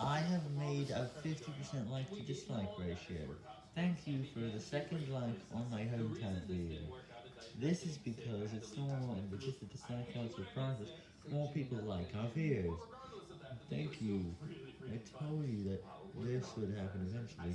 I have made a 50% like to dislike ratio. Thank you for the second like on my hometown video. This is because it's normal and because the dislike counts for private, more people like our videos. Thank you. I told you that this would happen eventually.